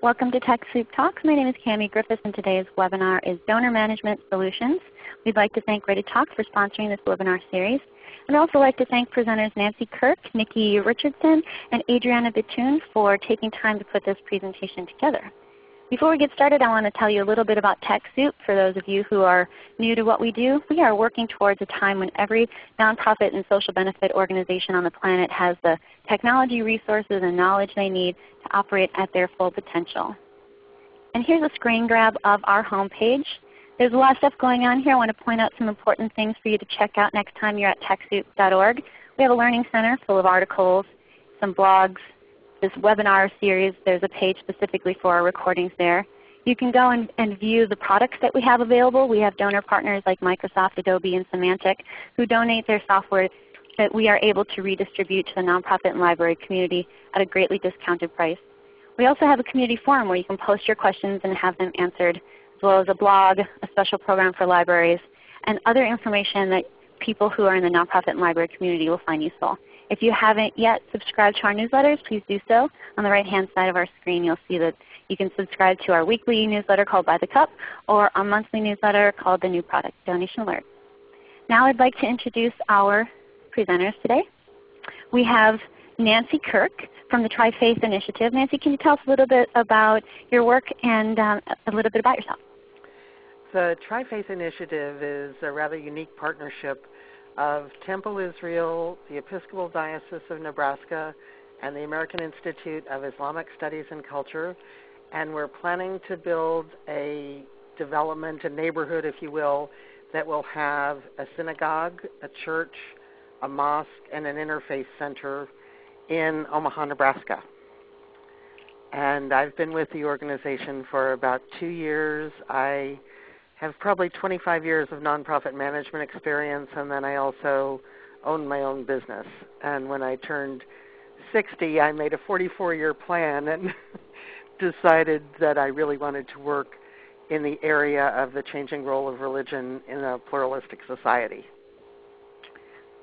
Welcome to TechSoup Talks. My name is Cami Griffiths and today's webinar is Donor Management Solutions. We'd like to thank ReadyTalk for sponsoring this webinar series. I'd also like to thank presenters Nancy Kirk, Nikki Richardson, and Adriana Bitoon for taking time to put this presentation together. Before we get started, I want to tell you a little bit about TechSoup for those of you who are new to what we do. We are working towards a time when every nonprofit and social benefit organization on the planet has the technology resources and knowledge they need to operate at their full potential. And here's a screen grab of our homepage. There's a lot of stuff going on here. I want to point out some important things for you to check out next time you're at TechSoup.org. We have a learning center full of articles, some blogs, this webinar series, there's a page specifically for our recordings there. You can go and, and, view the products that we have available. We have donor partners like Microsoft, Adobe, and Symantec who donate their software that we are able to redistribute to the nonprofit and library community at a greatly discounted price. We also have a community forum where you can post your questions and have them answered, as well as a blog, a special program for libraries, and other information that people who are in the nonprofit and library community will find useful. If you haven't yet subscribed to our newsletters, please do so. On the right-hand side of our screen you'll see that you can subscribe to our weekly newsletter called By the Cup or our monthly newsletter called the New Product Donation Alert. Now I'd like to introduce our presenters today. We have Nancy Kirk from the Tri-Faith Initiative. Nancy, can you tell us a little bit about your work and um, a little bit about yourself? The Tri-Faith Initiative is a rather unique partnership of Temple Israel, the Episcopal Diocese of Nebraska, and the American Institute of Islamic Studies and Culture. And we're planning to build a development, a neighborhood, if you will, that will have a synagogue, a church, a mosque, and an interfaith center in Omaha, Nebraska. And I've been with the organization for about two years. I have probably 25 years of nonprofit management experience, and then I also own my own business. And when I turned 60, I made a 44-year plan and decided that I really wanted to work in the area of the changing role of religion in a pluralistic society.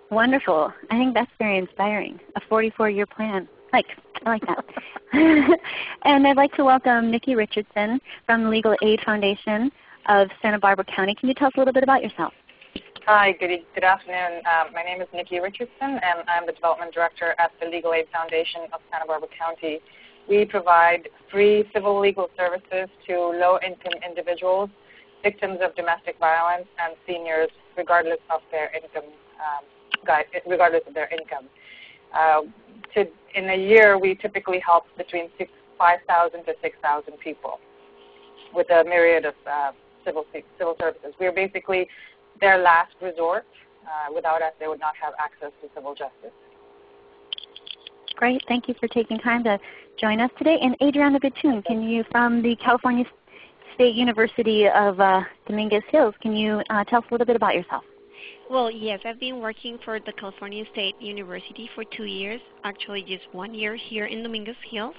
Wonderful. I think that's very inspiring. A 44-year plan. Like, I like that. and I'd like to welcome Nikki Richardson from the Legal Aid Foundation of Santa Barbara County. Can you tell us a little bit about yourself? Hi, good, good afternoon. Um, my name is Nikki Richardson, and I'm the Development Director at the Legal Aid Foundation of Santa Barbara County. We provide free civil legal services to low-income individuals, victims of domestic violence, and seniors, regardless of their income. Um, regardless of their income. Uh, to, in a year, we typically help between 5,000 to 6,000 people with a myriad of uh, civil, civil services. We are basically their last resort. Uh, without us, they would not have access to civil justice. Great. Thank you for taking time to join us today. And Adriana Bitoon, can you, from the California State University of uh, Dominguez Hills, can you uh, tell us a little bit about yourself? Well, yes, I've been working for the California State University for two years, actually just one year here in Dominguez Hills,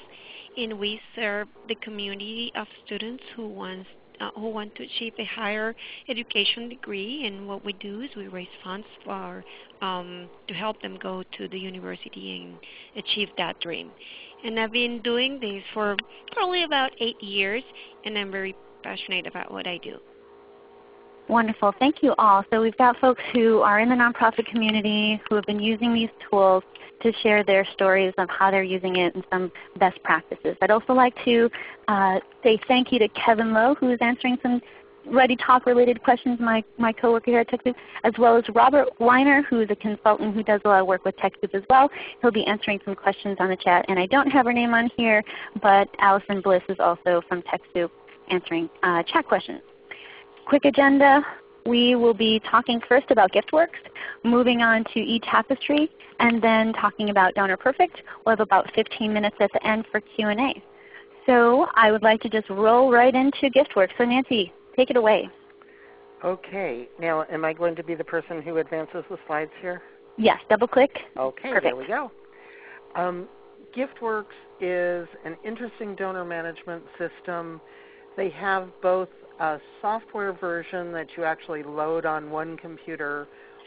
and we serve the community of students who wants uh, who want to achieve a higher education degree, and what we do is we raise funds for um, to help them go to the university and achieve that dream. And I've been doing this for probably about eight years, and I'm very passionate about what I do. Wonderful. Thank you all. So we've got folks who are in the nonprofit community who have been using these tools to share their stories of how they're using it and some best practices. I'd also like to uh, say thank you to Kevin Lowe who is answering some ReadyTalk related questions, my, my coworker here at TechSoup, as well as Robert Weiner who is a consultant who does a lot of work with TechSoup as well. He'll be answering some questions on the chat. And I don't have her name on here, but Allison Bliss is also from TechSoup answering uh, chat questions. Quick agenda. We will be talking first about GiftWorks, moving on to eTapestry, and then talking about Donor Perfect. We'll have about 15 minutes at the end for Q&A. So I would like to just roll right into GiftWorks. So Nancy, take it away. Okay. Now am I going to be the person who advances the slides here? Yes. Double click. Okay. Perfect. There we go. Um, GiftWorks is an interesting donor management system. They have both a software version that you actually load on one computer,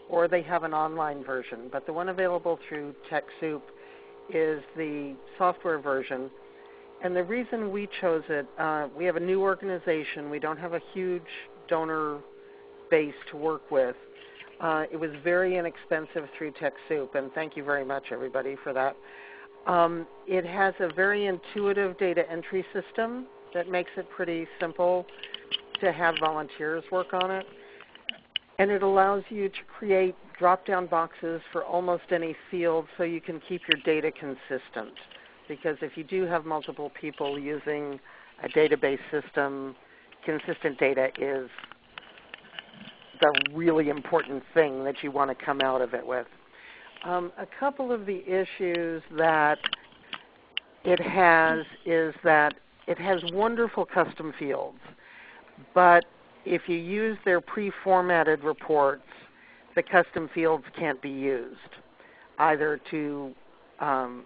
or they have an online version. But the one available through TechSoup is the software version. and the reason we chose it, uh, we have a new organization. We don't have a huge donor base to work with. Uh, it was very inexpensive through TechSoup, and thank you very much, everybody, for that. Um, it has a very intuitive data entry system that makes it pretty simple to have volunteers work on it. And it allows you to create drop-down boxes for almost any field so you can keep your data consistent. Because if you do have multiple people using a database system, consistent data is the really important thing that you want to come out of it with. Um, a couple of the issues that it has is that it has wonderful custom fields, but if you use their pre-formatted reports, the custom fields can't be used either to um,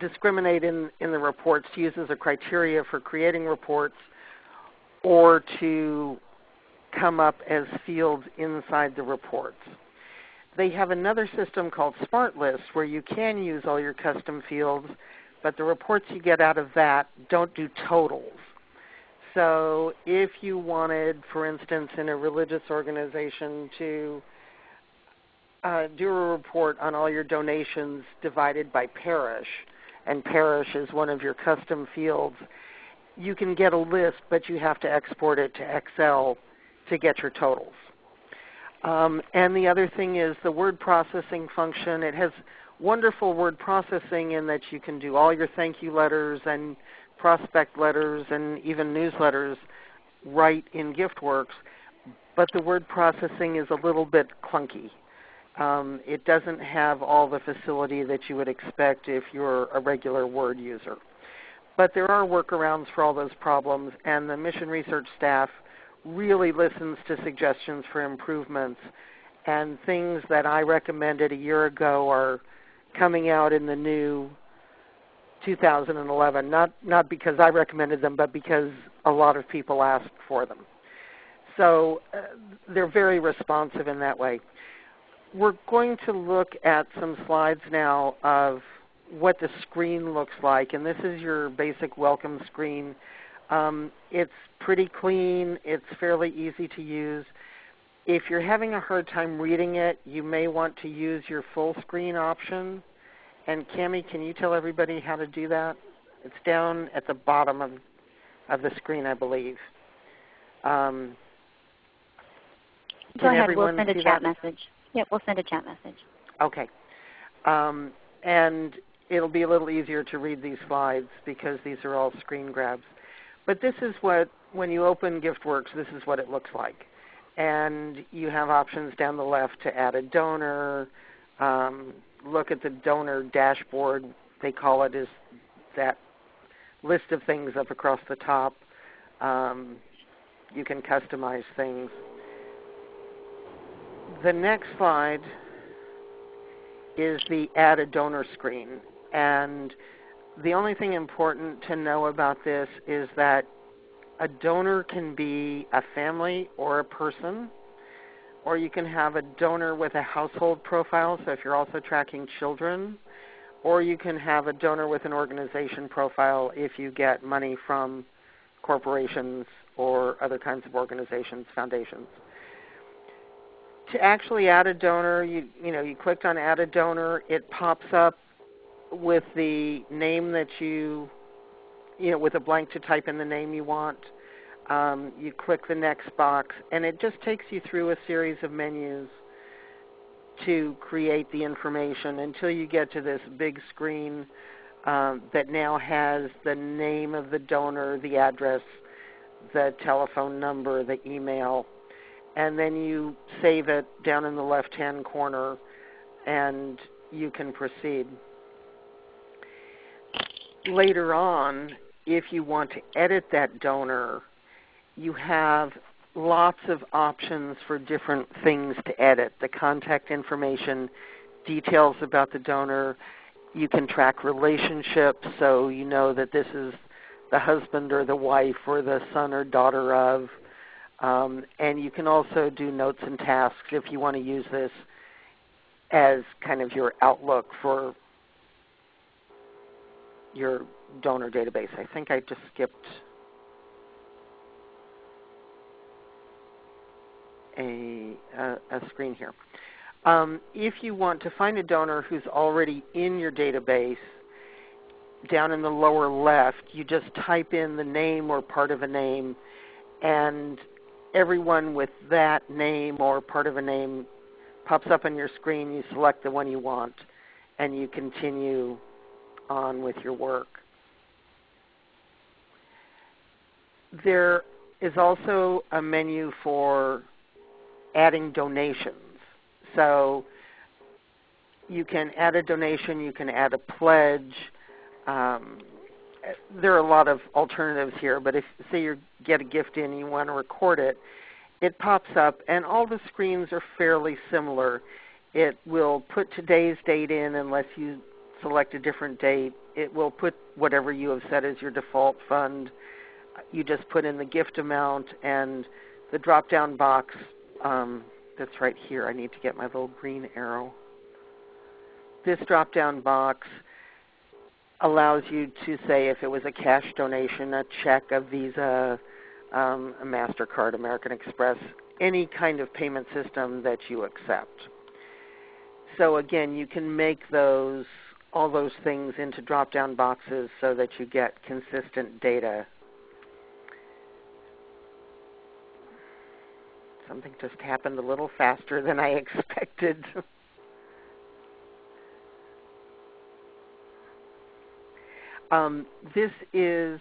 discriminate in, in the reports to use as a criteria for creating reports or to come up as fields inside the reports. They have another system called SmartList where you can use all your custom fields, but the reports you get out of that don't do totals. So if you wanted, for instance, in a religious organization to uh, do a report on all your donations divided by parish, and parish is one of your custom fields, you can get a list, but you have to export it to Excel to get your totals. Um, and the other thing is the word processing function. It has wonderful word processing in that you can do all your thank you letters and prospect letters and even newsletters right in GiftWorks, but the word processing is a little bit clunky. Um, it doesn't have all the facility that you would expect if you're a regular Word user. But there are workarounds for all those problems, and the mission research staff really listens to suggestions for improvements. And things that I recommended a year ago are coming out in the new 2011, not, not because I recommended them, but because a lot of people asked for them. So uh, they're very responsive in that way. We're going to look at some slides now of what the screen looks like, and this is your basic welcome screen. Um, it's pretty clean. It's fairly easy to use. If you're having a hard time reading it, you may want to use your full screen option. And Cami, can you tell everybody how to do that? It's down at the bottom of, of the screen, I believe. Um, Go ahead. We'll send a chat that? message. Yep, we'll send a chat message. Okay. Um, and it'll be a little easier to read these slides because these are all screen grabs. But this is what, when you open GiftWorks, this is what it looks like. And you have options down the left to add a donor, um, look at the donor dashboard, they call it, is that list of things up across the top. Um, you can customize things. The next slide is the add a donor screen. And the only thing important to know about this is that a donor can be a family or a person, or you can have a donor with a household profile, so if you're also tracking children, or you can have a donor with an organization profile if you get money from corporations or other kinds of organizations, foundations. To actually add a donor, you, you, know, you clicked on Add a Donor. It pops up with the name that you, you know, with a blank to type in the name you want. Um, you click the next box, and it just takes you through a series of menus to create the information until you get to this big screen um, that now has the name of the donor, the address, the telephone number, the email, and then you save it down in the left-hand corner, and you can proceed. Later on, if you want to edit that donor, you have lots of options for different things to edit. The contact information, details about the donor. You can track relationships so you know that this is the husband or the wife or the son or daughter of. Um, and you can also do notes and tasks if you want to use this as kind of your outlook for your donor database. I think I just skipped a, a, a screen here. Um, if you want to find a donor who's already in your database, down in the lower left, you just type in the name or part of a name, and everyone with that name or part of a name pops up on your screen. You select the one you want, and you continue on with your work. There is also a menu for adding donations. So you can add a donation, you can add a pledge. Um, there are a lot of alternatives here, but if say you get a gift in and you want to record it, it pops up and all the screens are fairly similar. It will put today's date in unless you select a different date. It will put whatever you have set as your default fund. You just put in the gift amount and the drop-down box um, that's right here. I need to get my little green arrow. This drop-down box allows you to say if it was a cash donation, a check, a Visa, um, a MasterCard, American Express, any kind of payment system that you accept. So again, you can make those all those things into drop-down boxes so that you get consistent data Something just happened a little faster than I expected. um, this is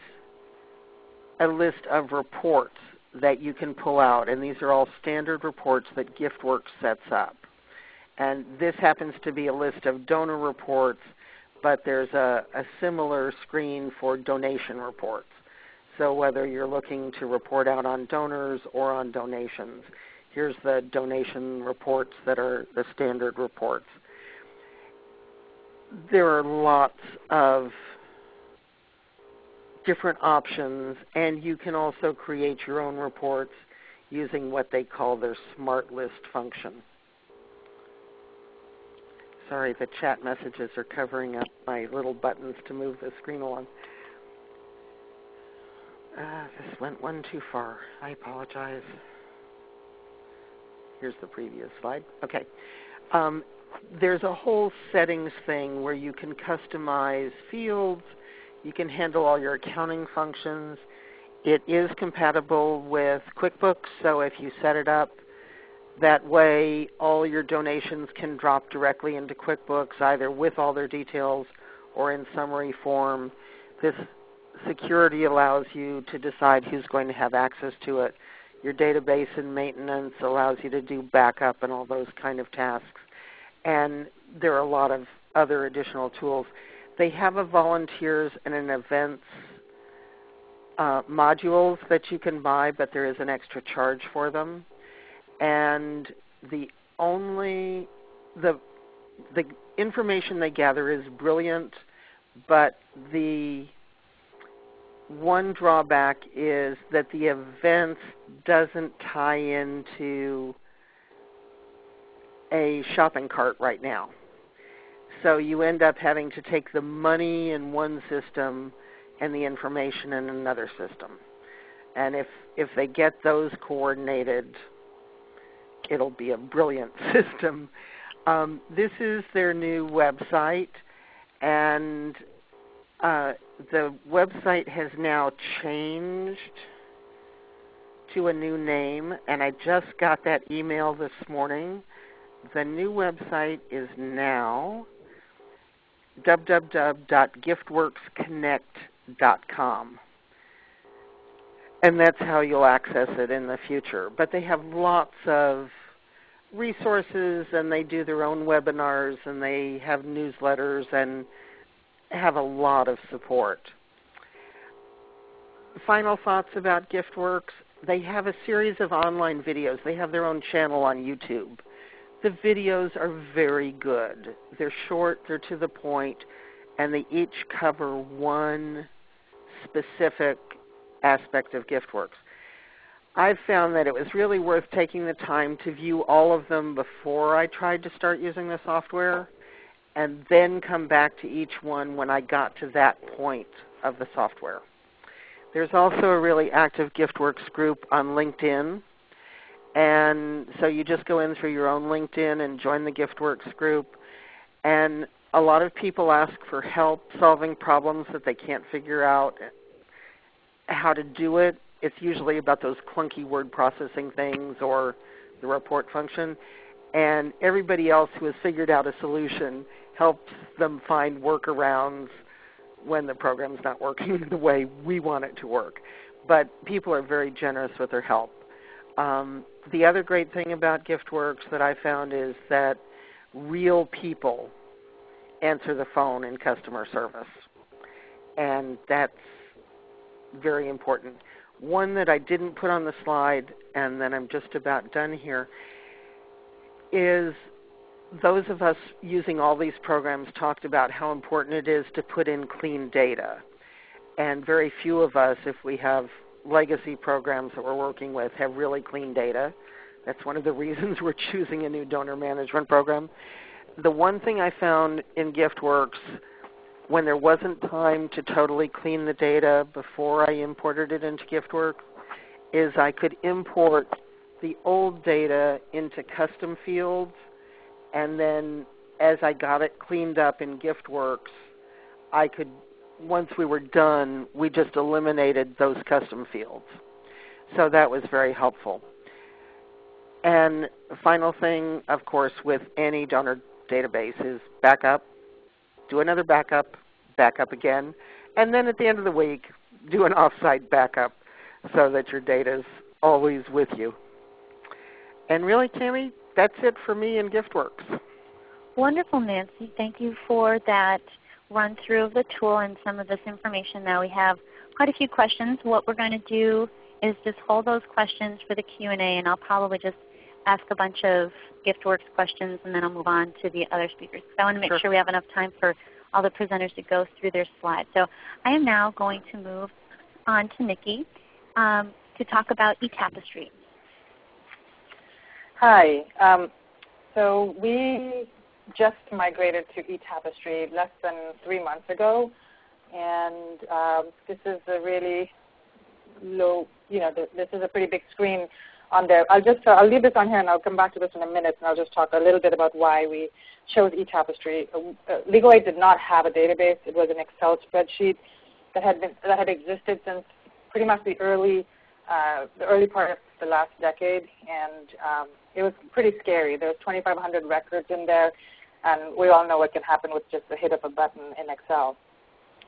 a list of reports that you can pull out, and these are all standard reports that GiftWorks sets up. And this happens to be a list of donor reports, but there's a, a similar screen for donation reports. So whether you're looking to report out on donors or on donations, here's the donation reports that are the standard reports. There are lots of different options, and you can also create your own reports using what they call their Smart List function. Sorry, the chat messages are covering up my little buttons to move the screen along. Uh, this went one too far. I apologize. Here's the previous slide. Okay. Um, there's a whole settings thing where you can customize fields. You can handle all your accounting functions. It is compatible with QuickBooks, so if you set it up that way, all your donations can drop directly into QuickBooks, either with all their details or in summary form. This security allows you to decide who's going to have access to it. Your database and maintenance allows you to do backup and all those kind of tasks. And there are a lot of other additional tools. They have a volunteers and an events uh, modules that you can buy, but there is an extra charge for them. And the only the the information they gather is brilliant, but the one drawback is that the events doesn't tie into a shopping cart right now. So you end up having to take the money in one system and the information in another system. And if, if they get those coordinated, it'll be a brilliant system. Um, this is their new website, and uh, the website has now changed to a new name, and I just got that email this morning. The new website is now www.giftworksconnect.com. And that's how you'll access it in the future. But they have lots of resources and they do their own webinars and they have newsletters and have a lot of support. Final thoughts about GiftWorks. They have a series of online videos. They have their own channel on YouTube. The videos are very good. They're short, they're to the point, and they each cover one specific aspect of GiftWorks. I've found that it was really worth taking the time to view all of them before I tried to start using the software and then come back to each one when I got to that point of the software. There's also a really active GiftWorks group on LinkedIn. And so you just go in through your own LinkedIn and join the GiftWorks group. And a lot of people ask for help solving problems that they can't figure out how to do it. It's usually about those clunky word processing things or the report function. And everybody else who has figured out a solution helps them find workarounds when the program is not working the way we want it to work. But people are very generous with their help. Um, the other great thing about GiftWorks that I found is that real people answer the phone in customer service. And that's very important. One that I didn't put on the slide, and then I'm just about done here, is those of us using all these programs talked about how important it is to put in clean data. And very few of us, if we have legacy programs that we're working with, have really clean data. That's one of the reasons we're choosing a new donor management program. The one thing I found in GiftWorks when there wasn't time to totally clean the data before I imported it into GiftWorks is I could import the old data into custom fields and then as I got it cleaned up in GiftWorks, I could, once we were done, we just eliminated those custom fields. So that was very helpful. And final thing, of course, with any donor database is backup, do another backup, backup again, and then at the end of the week, do an offsite backup so that your data is always with you. And really, Tammy, that's it for me in GiftWorks. Wonderful, Nancy. Thank you for that run through of the tool and some of this information. Now we have quite a few questions. What we're going to do is just hold those questions for the Q&A and I'll probably just ask a bunch of GiftWorks questions and then I'll move on to the other speakers. So I want to make sure. sure we have enough time for all the presenters to go through their slides. So I am now going to move on to Nikki um, to talk about eTapestry. Hi. Um, so we just migrated to eTapestry less than three months ago, and um, this is a really low, you know, this is a pretty big screen on there. I'll just, uh, I'll leave this on here and I'll come back to this in a minute and I'll just talk a little bit about why we chose eTapestry. Uh, uh Legal Aid did not have a database. It was an Excel spreadsheet that had, been, that had existed since pretty much the early, uh, the early part of the last decade and um, it was pretty scary. There was 2,500 records in there and we all know what can happen with just the hit of a button in Excel.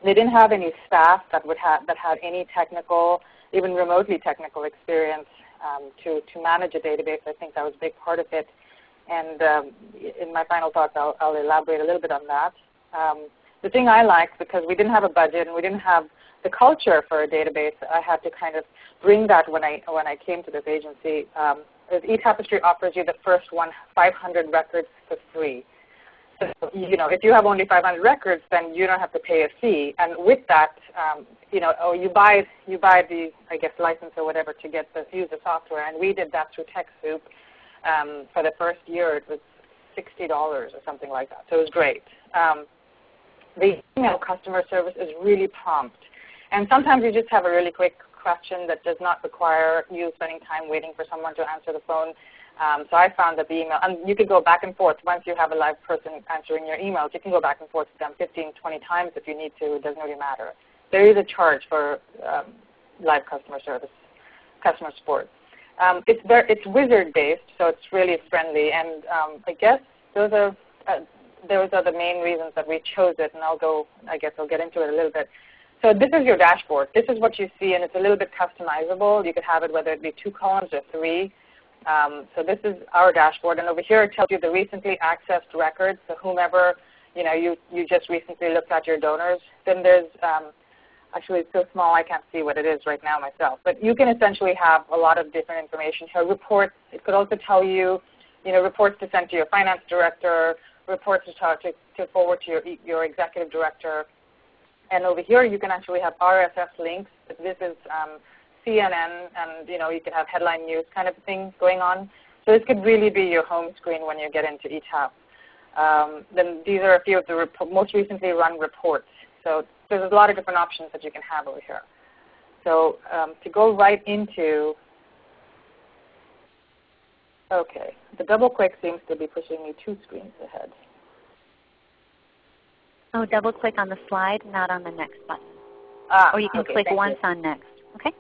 They didn't have any staff that would have that had any technical, even remotely technical experience um, to to manage a database. I think that was a big part of it. And um, in my final thoughts, I'll, I'll, elaborate a little bit on that. Um, the thing I liked, because we didn't have a budget and we didn't have the culture for a database, I had to kind of bring that when I when I came to this agency. Um, eTapestry offers you the first one 500 records for free So, you know, if you have only 500 records, then you don't have to pay a fee. And with that, um, you know, or you buy you buy the I guess license or whatever to get the use the software. And we did that through TechSoup. Um, for the first year, it was sixty dollars or something like that. So it was great. Um, the email customer service is really prompt, and sometimes you just have a really quick question that does not require you spending time waiting for someone to answer the phone. Um, so I found that the email, and you can go back and forth. Once you have a live person answering your emails, you can go back and forth with them 15, 20 times if you need to. It doesn't really matter. There is a charge for um, live customer service, customer support. Um, it's, very, it's wizard-based, so it's really friendly. And um, I guess those are, uh, those are the main reasons that we chose it, and I'll go, I guess I'll get into it a little bit. So this is your dashboard. This is what you see, and it's a little bit customizable. You could have it whether it be two columns or three. Um, so this is our dashboard, and over here it tells you the recently accessed records. So whomever you know you you just recently looked at your donors. Then there's um, actually it's so small I can't see what it is right now myself. But you can essentially have a lot of different information here. Reports. It could also tell you you know reports to send to your finance director, reports to to, to forward to your your executive director. And over here you can actually have RSS links. This is um, CNN and you know you could have headline news kind of thing going on. So this could really be your home screen when you get into eTap. Um, then these are a few of the most recently run reports. So there's a lot of different options that you can have over here. So um, to go right into, okay, the double click seems to be pushing me two screens ahead. Oh, double click on the slide, not on the next button. Ah, or you can okay, click once you. on next. Okay.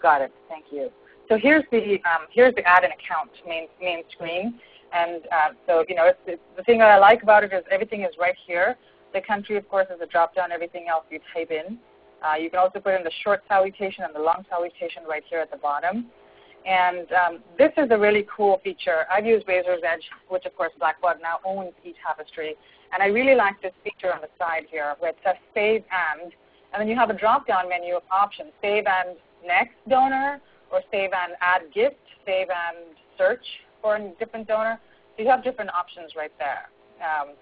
Got it. Thank you. So here's the um, here's the add an account main main screen, and uh, so you know it's, it's, the thing that I like about it is everything is right here. The country, of course, is a drop down. Everything else you type in. Uh, you can also put in the short salutation and the long salutation right here at the bottom. And um, this is a really cool feature. I've used Raiser's Edge, which of course Blackbaud now owns eTapestry. And I really like this feature on the side here where it says Save And. And then you have a drop-down menu of options, Save and Next Donor, or Save and Add Gift, Save and Search for a different donor. So you have different options right there. Um,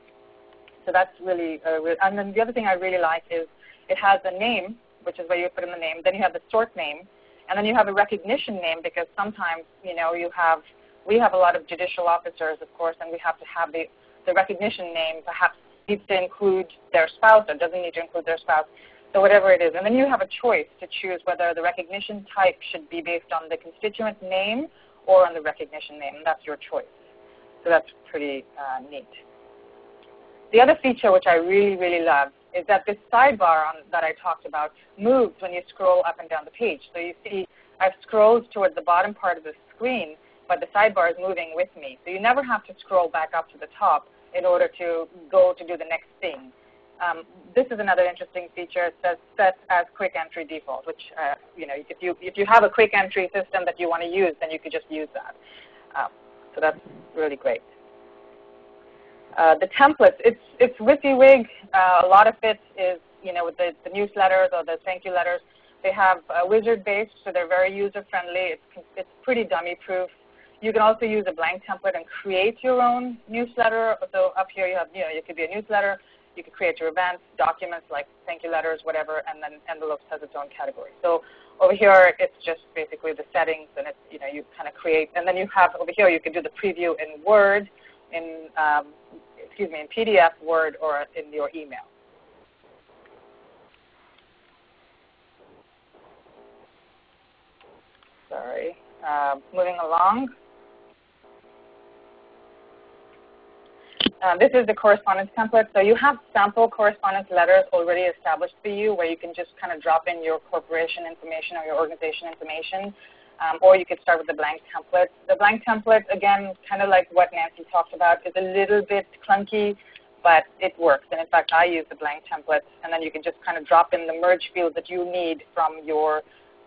so that's really, uh, and then the other thing I really like is it has a name, which is where you put in the name. Then you have the sort name, and then you have a recognition name because sometimes you know you have we have a lot of judicial officers, of course, and we have to have the the recognition name perhaps needs to include their spouse or doesn't need to include their spouse. So whatever it is, and then you have a choice to choose whether the recognition type should be based on the constituent name or on the recognition name, that's your choice. So that's pretty uh, neat. The other feature which I really, really love is that this sidebar on, that I talked about moves when you scroll up and down the page. So you see I've scrolled towards the bottom part of the screen, but the sidebar is moving with me. So you never have to scroll back up to the top in order to go to do the next thing. Um, this is another interesting feature. It says set as quick entry default, which uh, you know if you if you have a quick entry system that you want to use, then you could just use that. Um, so that's really great. Uh, the templates, it's, it's WYSIWYG. Uh, a lot of it is, you know, with the, the newsletters or the thank you letters, they have uh, wizard-based, so they're very user-friendly. It's, it's pretty dummy-proof. You can also use a blank template and create your own newsletter. So up here you have, you know, it could be a newsletter. You could create your events, documents like thank you letters, whatever, and then envelopes has its own category. So over here, it's just basically the settings, and it's, you know, you kind of create. And then you have over here, you can do the preview in Word, in um, excuse me, in PDF, Word, or in your email. Sorry. Uh, moving along. Uh, this is the correspondence template. So you have sample correspondence letters already established for you where you can just kind of drop in your corporation information or your organization information um, or you could start with the blank template. The blank template, again, kind of like what Nancy talked about, is a little bit clunky, but it works. And in fact, I use the blank template, and then you can just kind of drop in the merge field that you need from your,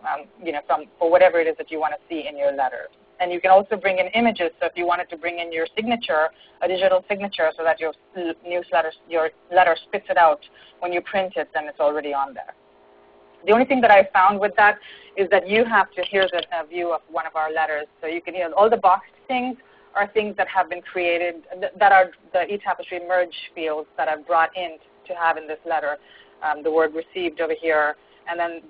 um, you know, from for whatever it is that you want to see in your letter. And you can also bring in images. So if you wanted to bring in your signature, a digital signature, so that your newsletter, your letter spits it out when you print it, then it's already on there. The only thing that I found with that is that you have to, a, a view of one of our letters. So you can, hear all the boxed things are things that have been created, that are the eTapestry merge fields that I've brought in to have in this letter. Um, the word received over here. And then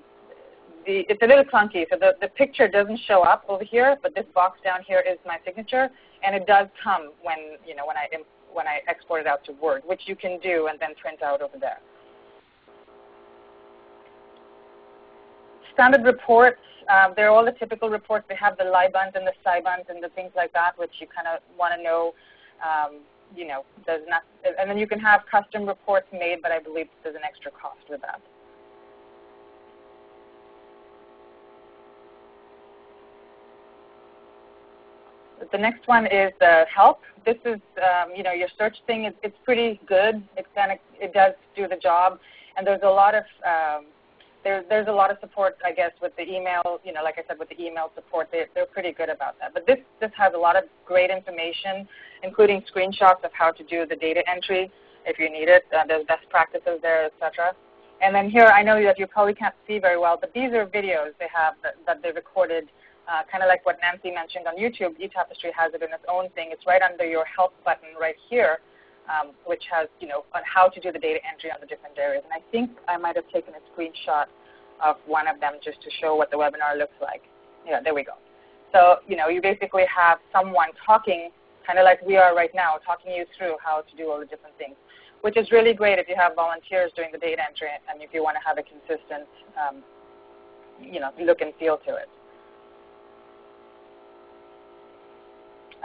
the, it's a little clunky. So the, the picture doesn't show up over here, but this box down here is my signature. And it does come when, you know, when, I, when I export it out to Word, which you can do and then print out over there. standard reports, uh, they're all the typical reports. They have the LYBUNTs and the SYBUNTs and the things like that, which you kind of want to know. Um, you know, there's not, and then you can have custom reports made, but I believe there's an extra cost with that. The next one is the help. This is, um, you know, your search thing. It's, it's pretty good. It kind of it does do the job, and there's a lot of um, there's there's a lot of support, I guess, with the email. You know, like I said, with the email support, they, they're pretty good about that. But this this has a lot of great information, including screenshots of how to do the data entry if you need it. Uh, there's best practices there, etc. And then here, I know that you probably can't see very well, but these are videos they have that, that they recorded, uh, kind of like what Nancy mentioned on YouTube. eTapestry has it in its own thing. It's right under your help button right here um, which has, you know, on how to do the data entry on the different areas. And I think I might have taken a screenshot of one of them just to show what the webinar looks like. Yeah, there we go. So, you know, you basically have someone talking kind of like we are right now, talking you through how to do all the different things, which is really great if you have volunteers doing the data entry and if you want to have a consistent um, you know, look and feel to it.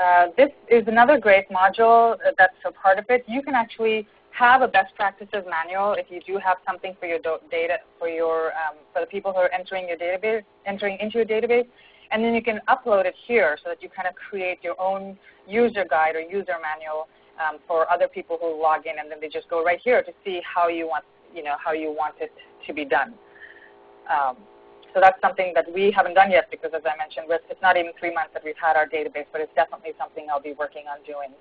Uh, this is another great module that's a part of it. You can actually have a best practices manual if you do have something for your data for your um, for the people who are entering your database, entering into your database, and then you can upload it here so that you kind of create your own user guide or user manual um, for other people who log in, and then they just go right here to see how you want you know how you want it to be done. Um, so that's something that we haven't done yet because, as I mentioned, it's not even three months that we've had our database, but it's definitely something I'll be working on doing.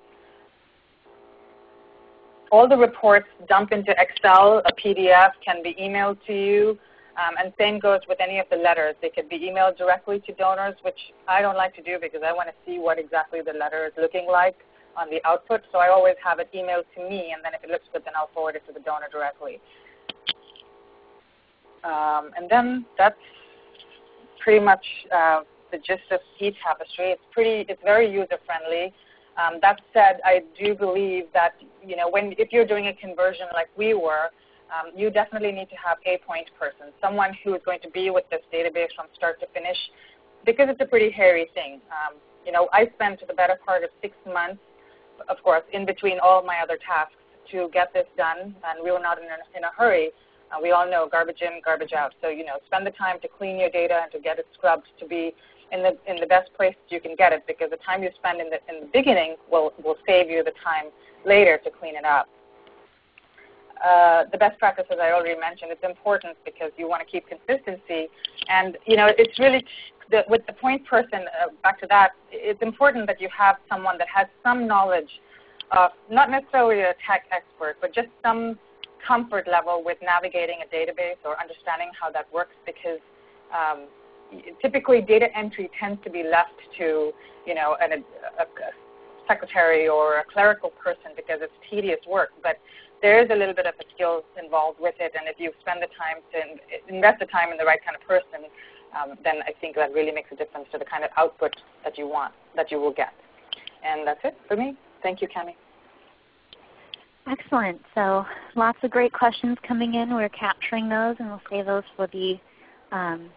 All the reports dump into Excel. A PDF can be emailed to you. Um, and same goes with any of the letters. They could be emailed directly to donors, which I don't like to do because I want to see what exactly the letter is looking like on the output. So I always have it emailed to me, and then if it looks good, then I'll forward it to the donor directly. Um, and then that's pretty much uh, the gist of eTapestry. It's pretty, it's very user friendly. Um, that said, I do believe that you know when if you're doing a conversion like we were, um, you definitely need to have a point person, someone who is going to be with this database from start to finish, because it's a pretty hairy thing. Um, you know, I spent the better part of six months, of course, in between all my other tasks to get this done, and we were not in a, in a hurry. Uh, we all know garbage in, garbage out. So you know, spend the time to clean your data and to get it scrubbed to be in the in the best place you can get it, because the time you spend in the in the beginning will will save you the time later to clean it up. Uh, the best practices I already mentioned. It's important because you want to keep consistency, and you know it's really the, with the point person. Uh, back to that, it's important that you have someone that has some knowledge of not necessarily a tech expert, but just some comfort level with navigating a database or understanding how that works because um, typically data entry tends to be left to you know an, a, a secretary or a clerical person because it's tedious work. But there is a little bit of a skill involved with it, and if you spend the time to invest the time in the right kind of person, um, then I think that really makes a difference to the kind of output that you want, that you will get. And that's it for me. Thank you, Cami. Excellent. So lots of great questions coming in. We're capturing those, and we'll save those for the um,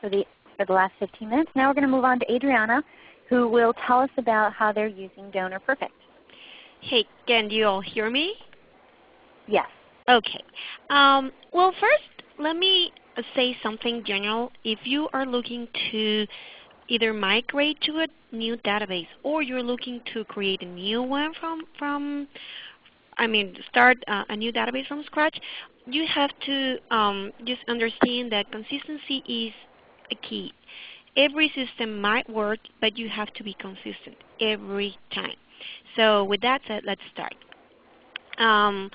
for the for the last 15 minutes. Now we're going to move on to Adriana, who will tell us about how they're using Donor Perfect. Hey, can you all hear me? Yes. Okay. Um, well, first, let me say something general. If you are looking to either migrate to a new database or you're looking to create a new one from, from I mean, start uh, a new database from scratch, you have to um, just understand that consistency is a key. Every system might work, but you have to be consistent every time. So with that said, let's start. Um,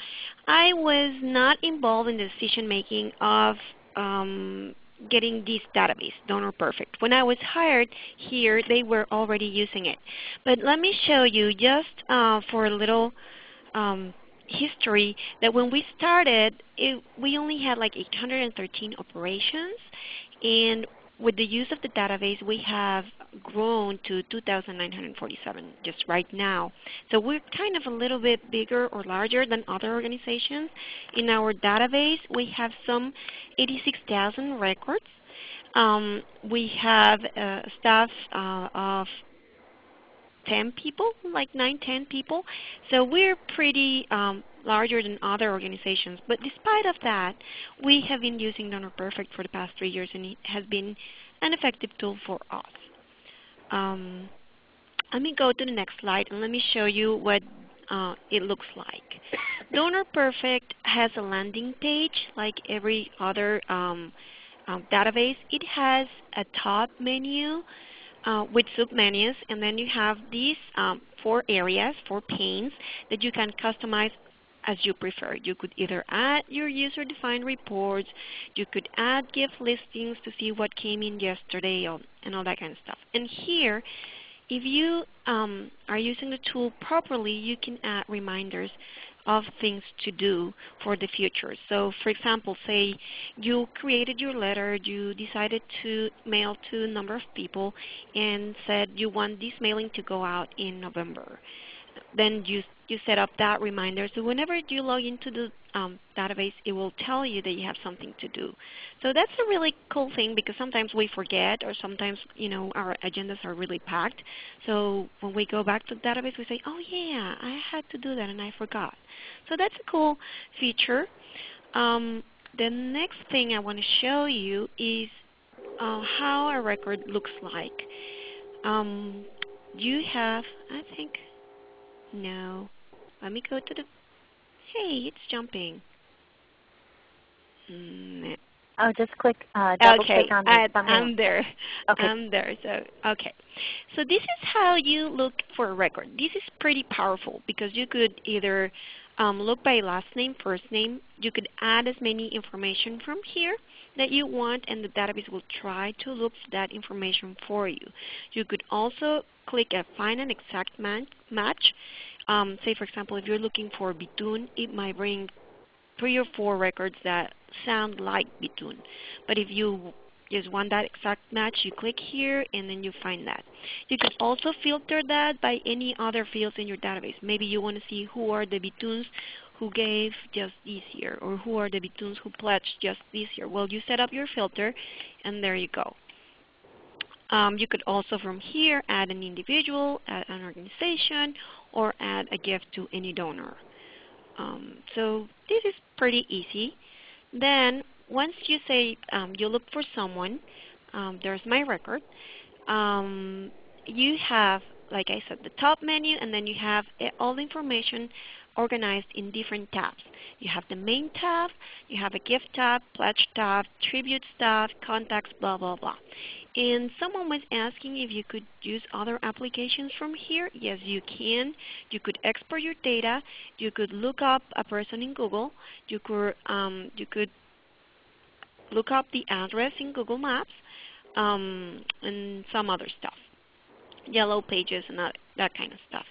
I was not involved in the decision making of um, getting this database, Donor Perfect. When I was hired here, they were already using it. But let me show you just uh, for a little um, history that when we started, it, we only had like 813 operations, and with the use of the database, we have grown to 2,947 just right now. So we're kind of a little bit bigger or larger than other organizations. In our database, we have some 86,000 records. Um, we have uh, staff uh, of 10 people, like 9, 10 people. So we're pretty um, larger than other organizations. But despite of that, we have been using Donor Perfect for the past three years, and it has been an effective tool for us. Um, let me go to the next slide, and let me show you what uh, it looks like. Donor Perfect has a landing page like every other um, um, database. It has a top menu uh, with submenus, and then you have these um, four areas, four panes that you can customize as you prefer. You could either add your user-defined reports, you could add gift listings to see what came in yesterday and all that kind of stuff. And here, if you um, are using the tool properly, you can add reminders of things to do for the future. So for example, say you created your letter, you decided to mail to a number of people and said you want this mailing to go out in November. Then you, you set up that reminder. So whenever you log into the um, database, it will tell you that you have something to do. So that's a really cool thing because sometimes we forget or sometimes you know our agendas are really packed. So when we go back to the database, we say, oh yeah, I had to do that and I forgot. So that's a cool feature. Um, the next thing I want to show you is uh, how a record looks like. Um, you have, I think, no. Let me go to the Hey, it's jumping. Mm. Oh, just click, uh, double okay. click on the I, thumbnail. I'm there. Okay. I'm there. So okay. So this is how you look for a record. This is pretty powerful because you could either um, look by last name, first name. You could add as many information from here that you want and the database will try to look for that information for you. You could also click a find an exact match um, say for example, if you're looking for Bitoon, it might bring three or four records that sound like Bitoon. But if you just want that exact match, you click here and then you find that. You can also filter that by any other fields in your database. Maybe you want to see who are the Bitoons who gave just this year or who are the Bitoons who pledged just this year. Well, you set up your filter and there you go. Um, you could also from here add an individual, add an organization, or add a gift to any donor. Um, so this is pretty easy. Then once you say um, you look for someone, um, there's my record. Um, you have, like I said, the top menu, and then you have all the information organized in different tabs. You have the main tab, you have a gift tab, pledge tab, tribute tab, contacts, blah, blah, blah. And someone was asking if you could use other applications from here. Yes, you can. You could export your data. You could look up a person in Google. You could, um, you could look up the address in Google Maps um, and some other stuff, yellow pages and that, that kind of stuff.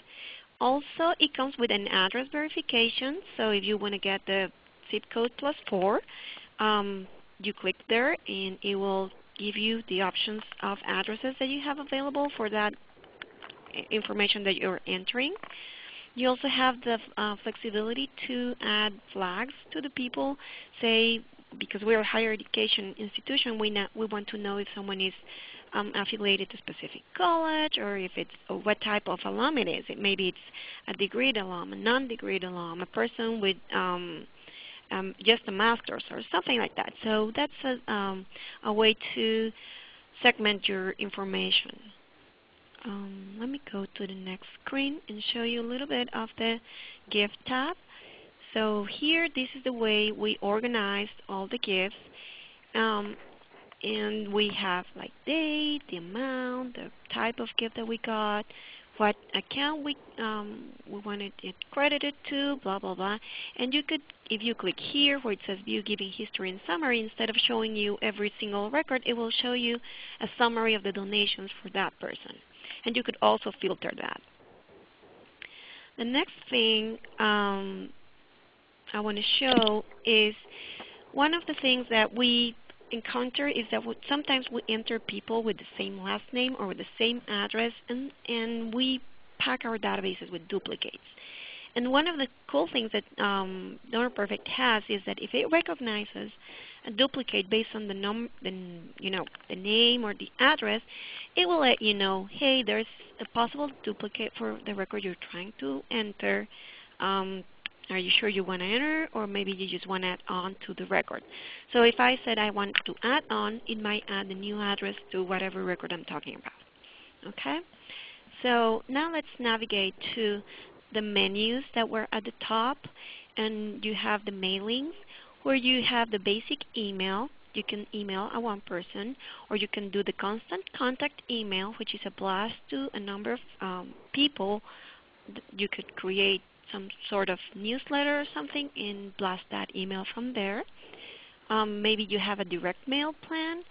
Also, it comes with an address verification. So if you want to get the zip code plus 4, um, you click there and it will give you the options of addresses that you have available for that information that you're entering. You also have the uh, flexibility to add flags to the people. Say, because we're a higher education institution, we, we want to know if someone is um, affiliated to specific college or if it's what type of alum it is. It, maybe it's a degreed alum, a non-degreed alum, a person with um, um, just a master's or something like that. So that's a, um, a way to segment your information. Um, let me go to the next screen and show you a little bit of the gift tab. So here, this is the way we organized all the gifts. Um, and we have like date, the amount, the type of gift that we got, what account we um, we wanted it credited to, blah blah blah. And you could, if you click here where it says View Giving History and Summary, instead of showing you every single record, it will show you a summary of the donations for that person. And you could also filter that. The next thing um, I want to show is one of the things that we encounter is that sometimes we enter people with the same last name or with the same address and, and we pack our databases with duplicates. And one of the cool things that um, Donor Perfect has is that if it recognizes a duplicate based on the num the you know the name or the address, it will let you know, hey, there's a possible duplicate for the record you're trying to enter. Um, are you sure you want to enter or maybe you just want to add on to the record? So if I said I want to add on, it might add the new address to whatever record I'm talking about. Okay? So now let's navigate to the menus that were at the top and you have the mailings where you have the basic email. You can email a one person or you can do the constant contact email which is a blast to a number of um, people. You could create some sort of newsletter or something and blast that email from there. Um, maybe you have a direct mail plan.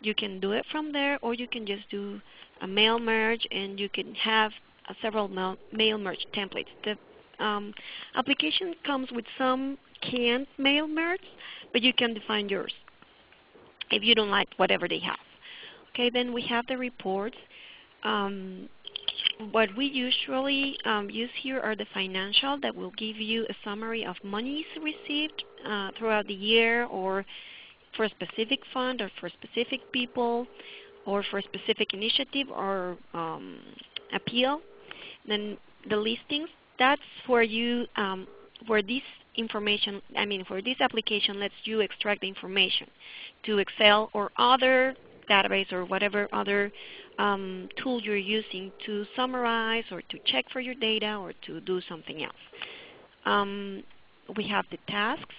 You can do it from there or you can just do a mail merge and you can have uh, several mail, mail merge templates. The um, application comes with some canned mail merge, but you can define yours if you don't like whatever they have. Okay, then we have the reports. Um, what we usually um, use here are the financial that will give you a summary of monies received uh, throughout the year or for a specific fund or for specific people or for a specific initiative or um, appeal. Then the listings, that's where you um, where this information, I mean for this application lets you extract the information to Excel or other database or whatever other um, tool you're using to summarize or to check for your data or to do something else. Um, we have the tasks.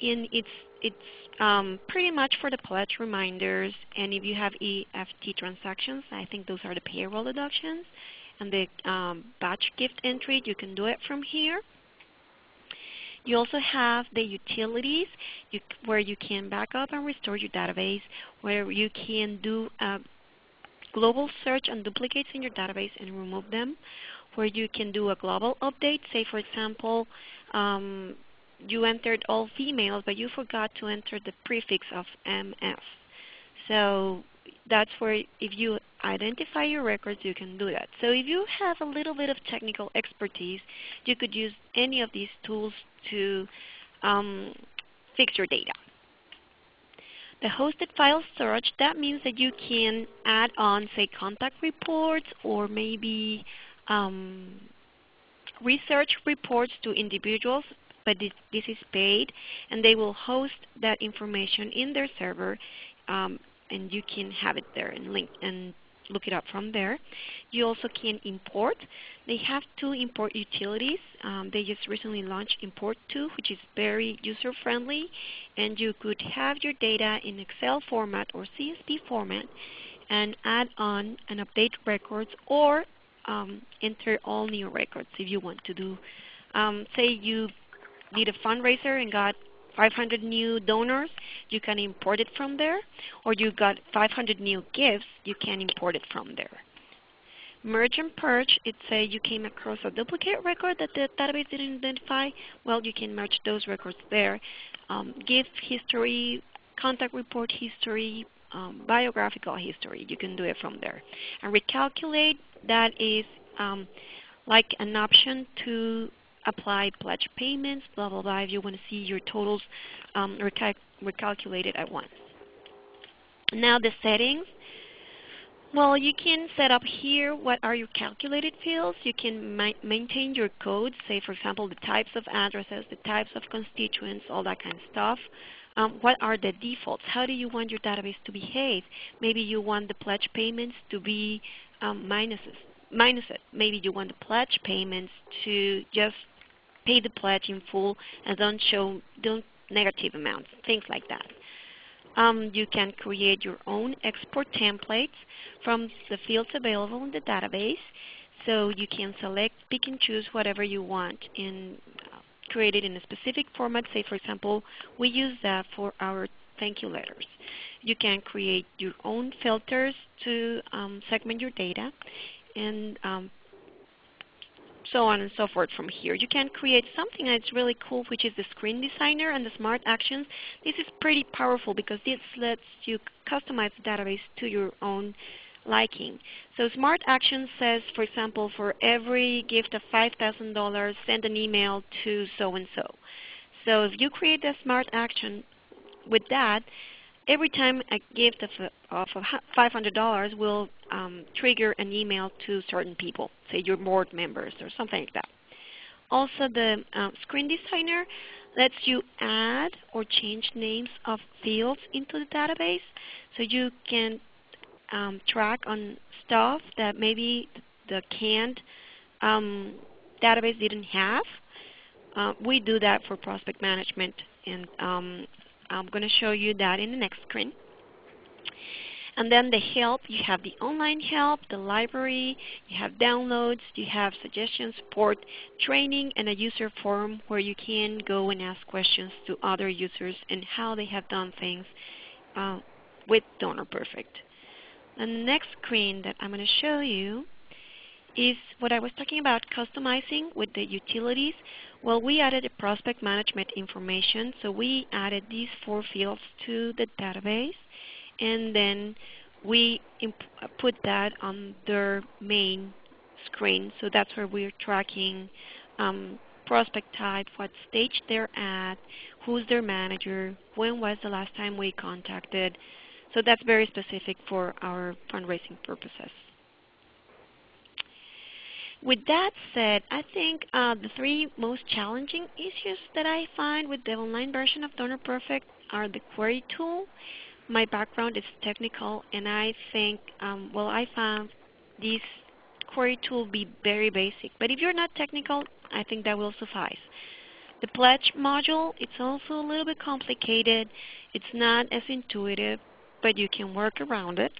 In it's it's um, pretty much for the pledge reminders, and if you have EFT transactions, I think those are the payroll deductions, and the um, batch gift entry, you can do it from here. You also have the utilities you, where you can back up and restore your database, where you can do a global search on duplicates in your database and remove them, where you can do a global update. Say, for example, um, you entered all females, but you forgot to enter the prefix of MS. So that's where if you identify your records, you can do that. So if you have a little bit of technical expertise, you could use any of these tools to um, fix your data. The hosted file search, that means that you can add on, say, contact reports or maybe um, research reports to individuals, but this, this, is paid, and they will host that information in their server, um, and you can have it there and link and look it up from there. You also can import. They have two import utilities. Um, they just recently launched Import 2, which is very user-friendly, and you could have your data in Excel format or CSV format and add on and update records or um, enter all new records if you want to do. Um, say you did a fundraiser and got 500 new donors, you can import it from there. Or you got 500 new gifts, you can import it from there. Merge and purge, it says you came across a duplicate record that the database didn't identify. Well, you can merge those records there. Um, gift history, contact report history, um, biographical history, you can do it from there. And recalculate, that is um, like an option to apply pledge payments, blah, blah, blah, if you want to see your totals um, recal recalculated at once. Now the settings. Well, you can set up here what are your calculated fields. You can ma maintain your codes, say for example the types of addresses, the types of constituents, all that kind of stuff. Um, what are the defaults? How do you want your database to behave? Maybe you want the pledge payments to be um, minuses, minus it. Maybe you want the pledge payments to just pay the pledge in full and don't show don't negative amounts, things like that. Um, you can create your own export templates from the fields available in the database. So you can select, pick and choose whatever you want and uh, create it in a specific format. Say for example, we use that for our thank you letters. You can create your own filters to um, segment your data and um, so on and so forth from here. You can create something that's really cool, which is the screen designer and the smart actions. This is pretty powerful because this lets you customize the database to your own liking. So smart actions says, for example, for every gift of $5,000, send an email to so-and-so. So if you create a smart action with that, every time a gift of, of $500 will um, trigger an email to certain people, say your board members or something like that. Also the uh, screen designer lets you add or change names of fields into the database so you can um, track on stuff that maybe the canned um, database didn't have. Uh, we do that for prospect management and um, I'm going to show you that in the next screen. And then the help, you have the online help, the library, you have downloads, you have suggestions, support, training, and a user forum where you can go and ask questions to other users and how they have done things uh, with Donor Perfect. The next screen that I'm going to show you is what I was talking about customizing with the utilities. Well, we added prospect management information. So we added these four fields to the database. And then we put that on their main screen. So that's where we're tracking um, prospect type, what stage they're at, who's their manager, when was the last time we contacted. So that's very specific for our fundraising purposes. With that said, I think uh, the three most challenging issues that I find with the online version of Donor Perfect are the query tool. My background is technical, and I think, um, well, I found this query tool be very basic. But if you're not technical, I think that will suffice. The pledge module, it's also a little bit complicated. It's not as intuitive, but you can work around it.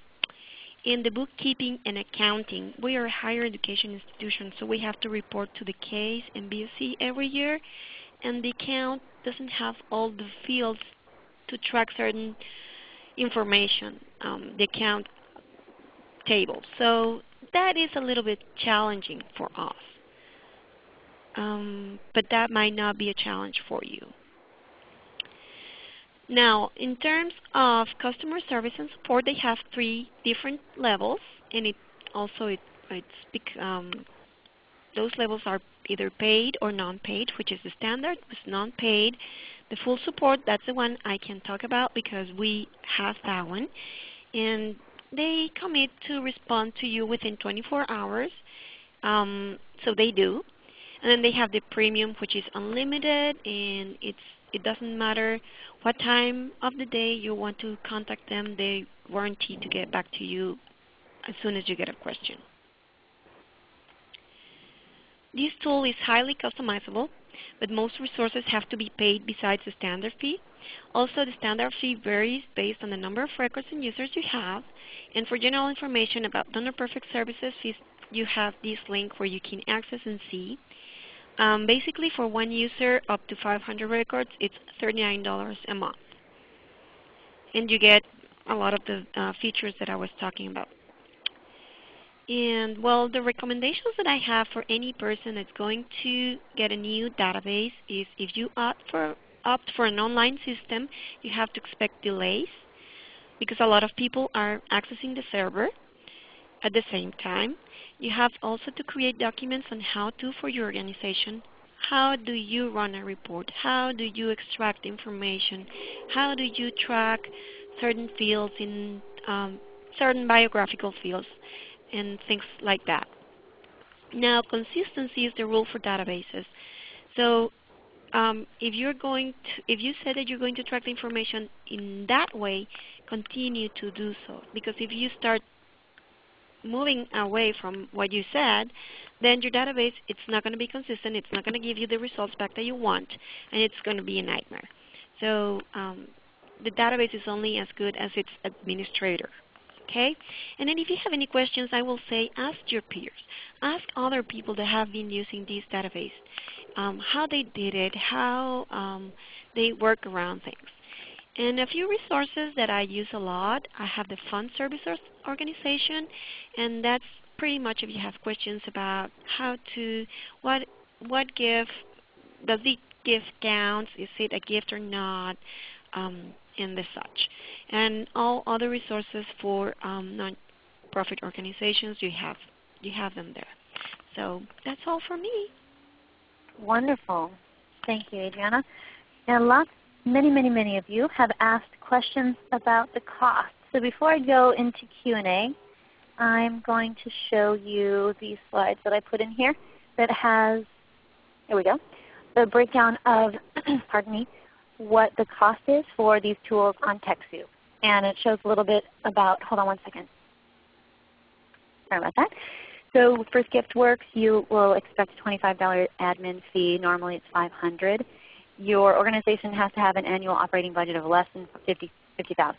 In the bookkeeping and accounting, we are a higher education institution, so we have to report to the CASE and VSE every year, and the account doesn't have all the fields to track certain information, um, the account table. So that is a little bit challenging for us. Um, but that might not be a challenge for you. Now, in terms of customer service and support, they have three different levels, and it also it, it's um, those levels are either paid or non-paid, which is the standard. It's non-paid. The full support, that's the one I can talk about because we have that one. And they commit to respond to you within 24 hours. Um, so they do. And then they have the premium, which is unlimited, and it's it doesn't matter what time of the day you want to contact them. They guarantee to get back to you as soon as you get a question. This tool is highly customizable, but most resources have to be paid besides the standard fee. Also, the standard fee varies based on the number of records and users you have. And for general information about Donor Perfect services, you have this link where you can access and see. Um, basically, for one user up to 500 records, it's $39 a month. And you get a lot of the uh, features that I was talking about. And well, the recommendations that I have for any person that's going to get a new database is if you opt for, opt for an online system, you have to expect delays because a lot of people are accessing the server at the same time. You have also to create documents on how to for your organization. How do you run a report? How do you extract information? How do you track certain fields in um, certain biographical fields and things like that. Now consistency is the rule for databases. So um, if you're going to, if you said that you're going to track the information in that way, continue to do so. Because if you start moving away from what you said, then your database, it's not going to be consistent. It's not going to give you the results back that you want, and it's going to be a nightmare. So um, the database is only as good as its administrator. Okay? And then if you have any questions, I will say ask your peers. Ask other people that have been using this database, um, how they did it, how um, they work around things. And a few resources that I use a lot, I have the Fund Services Organization, and that's pretty much if you have questions about how to, what, what gift, does the gift count, is it a gift or not, um, and the such. And all other resources for um, non-profit organizations, you have, you have them there. So that's all for me. Wonderful. Thank you, Adriana. And lots many, many, many of you have asked questions about the cost. So before I go into Q&A, I'm going to show you these slides that I put in here that has, here we go, the breakdown of, pardon me, what the cost is for these tools on TechSoup. And it shows a little bit about, hold on one second. Sorry about that. So for Giftworks, you will expect a $25 admin fee. Normally it's 500 your organization has to have an annual operating budget of less than 50, 50000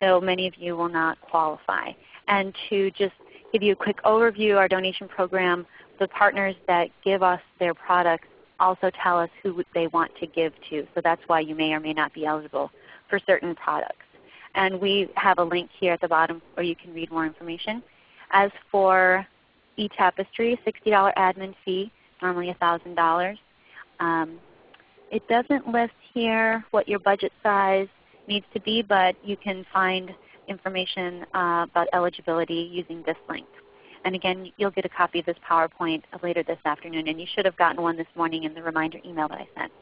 So many of you will not qualify. And to just give you a quick overview, our donation program, the partners that give us their products also tell us who they want to give to. So that's why you may or may not be eligible for certain products. And we have a link here at the bottom where you can read more information. As for eTapestry, $60 admin fee, normally $1,000. Um, it doesn't list here what your budget size needs to be, but you can find information uh, about eligibility using this link. And again, you'll get a copy of this PowerPoint later this afternoon, and you should have gotten one this morning in the reminder email that I sent.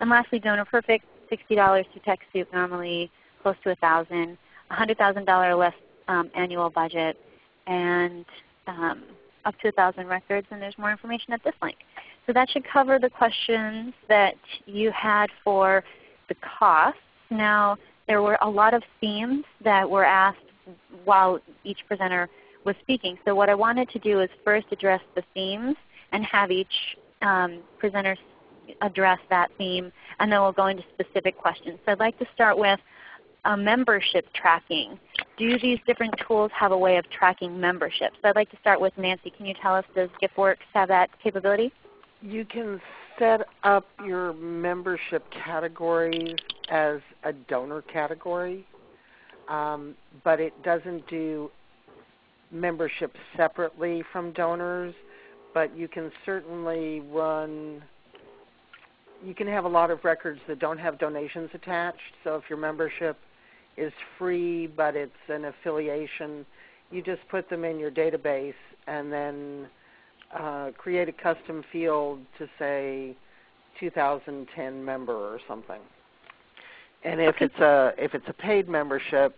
And lastly, Donor Perfect, $60 to TechSoup, normally close to 1000 $100,000 less um, annual budget, and um, up to 1,000 records, and there's more information at this link. So that should cover the questions that you had for the costs. Now, there were a lot of themes that were asked while each presenter was speaking. So what I wanted to do is first address the themes and have each um, presenter address that theme, and then we'll go into specific questions. So I'd like to start with uh, membership tracking. Do these different tools have a way of tracking membership? So I'd like to start with Nancy. Can you tell us, does GiftWorks have that capability? You can set up your membership categories as a donor category, um, but it doesn't do membership separately from donors, but you can certainly run you can have a lot of records that don't have donations attached. So if your membership is free but it's an affiliation, you just put them in your database and then uh, create a custom field to say 2010 member or something. And if it's a if it's a paid membership,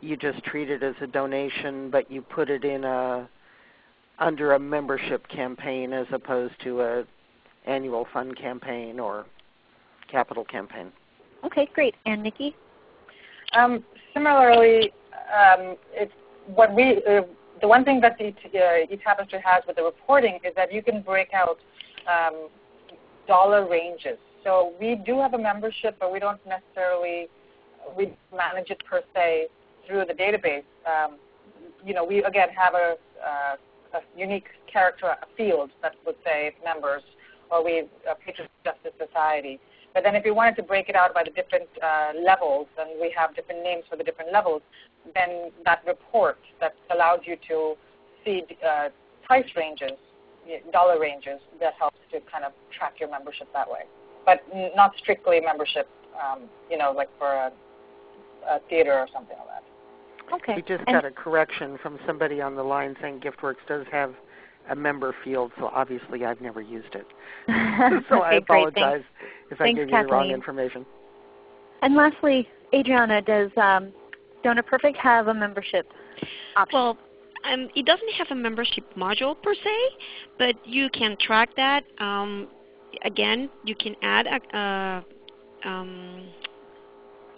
you just treat it as a donation, but you put it in a under a membership campaign as opposed to a annual fund campaign or capital campaign. Okay, great. And Nikki? Um, similarly, um, it's what we uh, the one thing that the uh, eTapestry has with the reporting is that you can break out um, dollar ranges. So we do have a membership, but we don't necessarily we manage it per se through the database. Um, you know, we again have a, uh, a unique character a field that would say members, or we uh, Patriots Justice Society. But then if you wanted to break it out by the different uh, levels, and we have different names for the different levels, then that report that allows you to see uh, price ranges, dollar ranges, that helps to kind of track your membership that way. But not strictly membership, um, you know, like for a, a theater or something like that. Okay. We just got a correction from somebody on the line saying GiftWorks does have a member field, so obviously I've never used it. so okay, I apologize if Thanks, I give Kathleen. you the wrong information. And lastly, Adriana, does um, Donor Perfect have a membership option? Well, um, it doesn't have a membership module per se, but you can track that. Um, again, you can add a, a, um,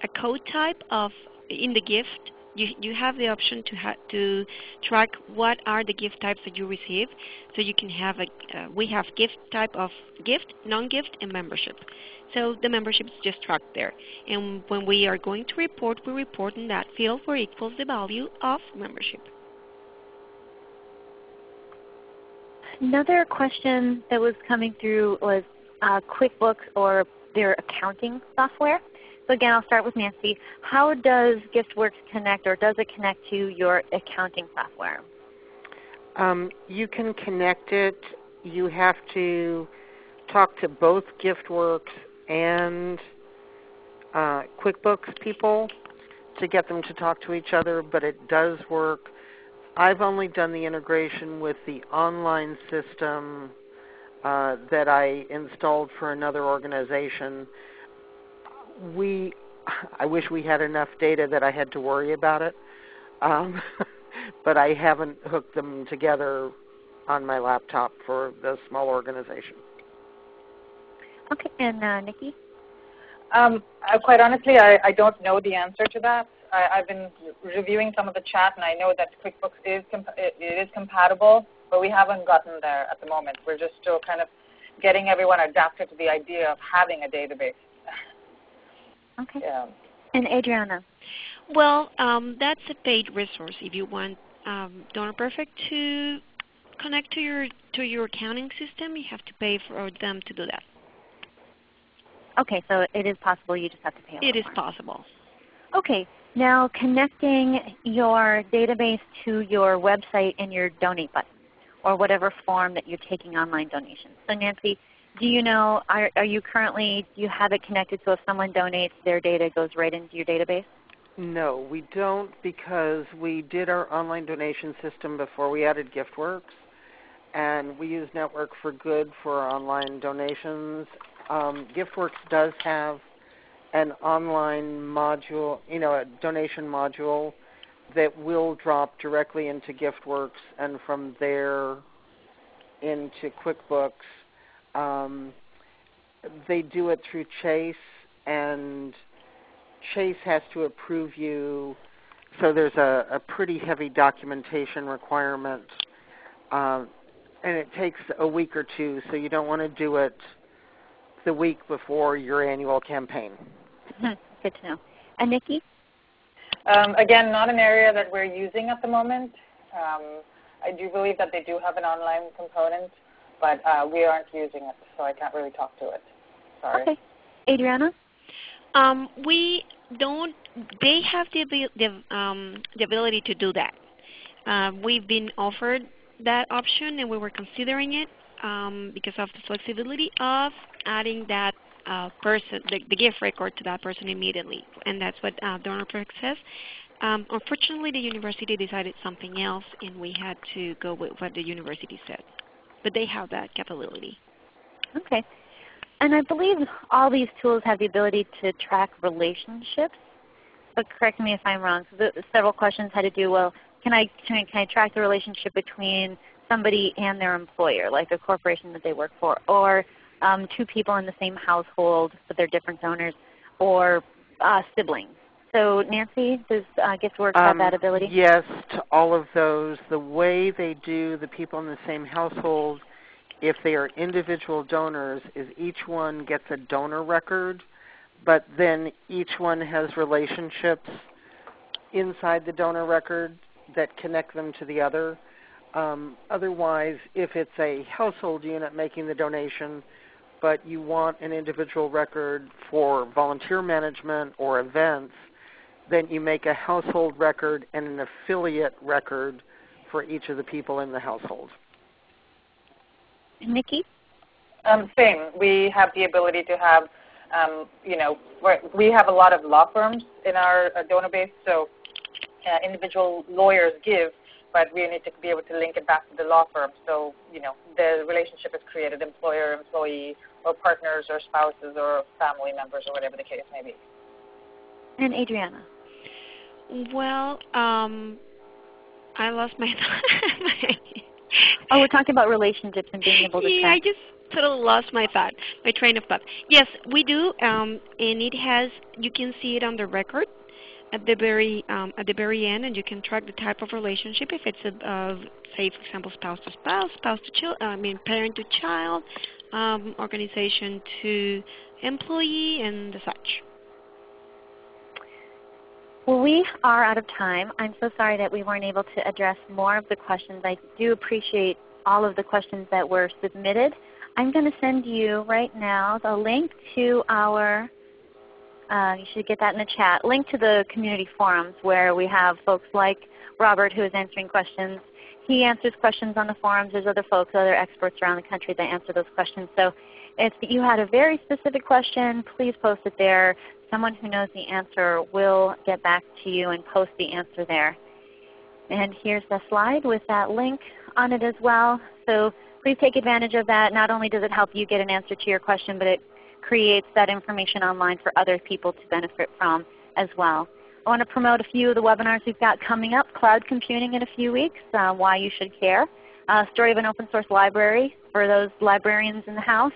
a code type of in the gift you, you have the option to, to track what are the gift types that you receive. So you can have a, uh, we have gift type of gift, non-gift, and membership. So the membership is just tracked there. And when we are going to report, we report in that field where equals the value of membership. Another question that was coming through was uh, QuickBooks or their accounting software. So again, I'll start with Nancy. How does GiftWorks connect or does it connect to your accounting software? Um, you can connect it. You have to talk to both GiftWorks and uh, QuickBooks people to get them to talk to each other, but it does work. I've only done the integration with the online system uh, that I installed for another organization we I wish we had enough data that I had to worry about it, um, but I haven't hooked them together on my laptop for the small organization. Okay, and uh, Nikki? Um, uh, quite honestly, I, I, don't know the answer to that. I, have been reviewing some of the chat, and I know that QuickBooks is it, it is compatible, but we haven't gotten there at the moment. We're just still kind of getting everyone adapted to the idea of having a database. Okay. Yeah. And Adriana? Well, um, that's a paid resource. If you want um, Donor Perfect to connect to your to your accounting system, you have to pay for them to do that. Okay, so it is possible. You just have to pay. It is more. possible. Okay. Now connecting your database to your website and your donate button or whatever form that you're taking online donations. So Nancy, do you know, are, are you currently, do you have it connected so if someone donates, their data goes right into your database? No, we don't because we did our online donation system before we added GiftWorks. And we use Network for Good for our online donations. Um, GiftWorks does have an online module, you know, a donation module that will drop directly into GiftWorks and from there into QuickBooks. Um, they do it through Chase and Chase has to approve you. So there's a, a pretty heavy documentation requirement. Um, and it takes a week or two, so you don't want to do it the week before your annual campaign. Hmm, good to know. And Nikki? Um, again, not an area that we're using at the moment. Um, I do believe that they do have an online component, but uh, we aren't using it, so I can't really talk to it. Sorry. Okay. Adriana? Um, we don't. They have the the, um, the ability to do that. Uh, we've been offered that option, and we were considering it um, because of the flexibility of adding that uh, person, the, the, gift record to that person immediately, and that's what uh, DonorPerfect says. Um, unfortunately, the university decided something else, and we had to go with what the university said. But they have that capability. Okay. And I believe all these tools have the ability to track relationships. But correct me if I'm wrong. So the, several questions had to do, well, can I, can I, can I track the relationship between somebody and their employer, like a corporation that they work for, or um, two people in the same household but they're different donors, or uh, siblings. So Nancy, does uh, GiftWorks um, have that ability? Yes, to all of those. The way they do the people in the same household, if they are individual donors, is each one gets a donor record, but then each one has relationships inside the donor record that connect them to the other. Um, otherwise, if it's a household unit making the donation, but you want an individual record for volunteer management or events, then you make a household record and an affiliate record for each of the people in the household. Nikki? Um, same. We have the ability to have, um, you know, we have a lot of law firms in our uh, donor base, so uh, individual lawyers give, but we need to be able to link it back to the law firm. So, you know, the relationship is created employer, employee, or partners, or spouses, or family members, or whatever the case may be. And Adriana? Well, um, I lost my oh, we're talking about relationships and being able to Yeah, I just totally lost my thought, my train of thought. Yes, we do, um, and it has, you can see it on the record at the very um, at the very end, and you can track the type of relationship. If it's a, uh, say, for example, spouse to spouse, spouse to child, I mean, parent to child, um, organization to employee, and the such. Well, we are out of time. I'm so sorry that we weren't able to address more of the questions. I do appreciate all of the questions that were submitted. I'm going to send you right now the link to our uh, you should get that in the chat. Link to the community forums where we have folks like Robert who is answering questions. He answers questions on the forums. There's other folks, other experts around the country that answer those questions. So if you had a very specific question, please post it there. Someone who knows the answer will get back to you and post the answer there. And here's the slide with that link on it as well. So please take advantage of that. Not only does it help you get an answer to your question, but it creates that information online for other people to benefit from as well. I want to promote a few of the webinars we've got coming up. Cloud computing in a few weeks, uh, why you should care. Uh, story of an open source library for those librarians in the house.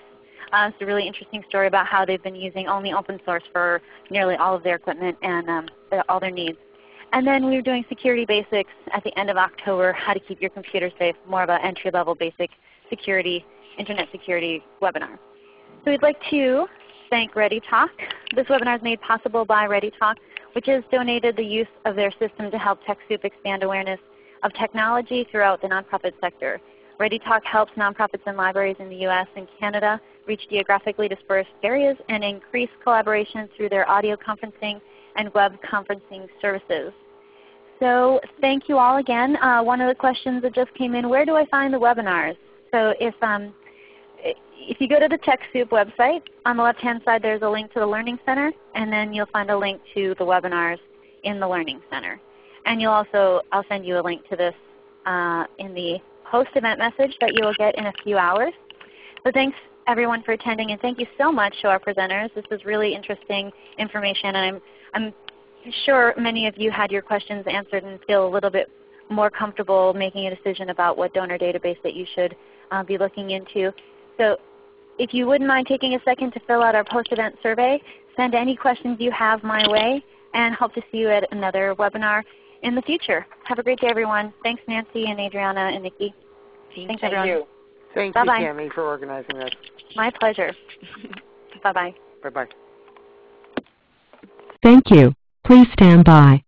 It's a really interesting story about how they've been using only open source for nearly all of their equipment and um, all their needs. And then we were doing security basics at the end of October, how to keep your computer safe, more of an entry-level basic security, internet security webinar. So we'd like to thank ReadyTalk. This webinar is made possible by ReadyTalk, which has donated the use of their system to help TechSoup expand awareness of technology throughout the nonprofit sector. ReadyTalk helps nonprofits and libraries in the U.S. and Canada reach geographically dispersed areas and increase collaboration through their audio conferencing and web conferencing services. So thank you all again. Uh, one of the questions that just came in, where do I find the webinars? So if, um, if you go to the TechSoup website, on the left-hand side there's a link to the Learning Center, and then you'll find a link to the webinars in the Learning Center. And you'll also, I'll send you a link to this uh, in the post-event message that you will get in a few hours. So thanks everyone for attending, and thank you so much to our presenters. This was really interesting information, and I'm, I'm sure many of you had your questions answered and feel a little bit more comfortable making a decision about what donor database that you should uh, be looking into. So if you wouldn't mind taking a second to fill out our post-event survey, send any questions you have my way, and hope to see you at another webinar in the future. Have a great day everyone. Thanks Nancy and Adriana and Nikki. Thank Thanks everyone. you. Thank Bye-bye. you, Cami, for organizing this. My pleasure. Bye-bye. Bye-bye. Thank you. Please stand by.